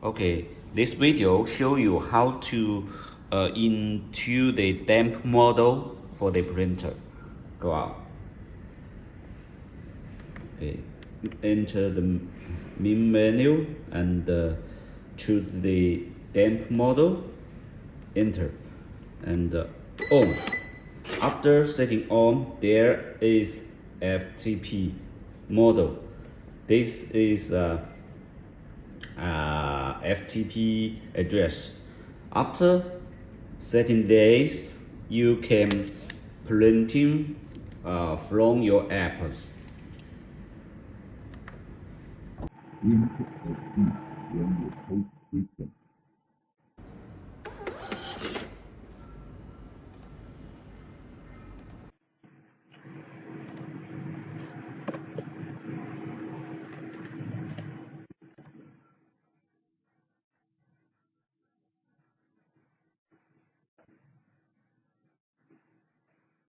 Okay, this video show you how to uh, into the damp model for the printer. Go out. Okay, enter the main menu and uh, choose the damp model. Enter and uh, on. After setting on, there is FTP model. This is uh, FTP address. After 13 days, you can printing uh, from your apps.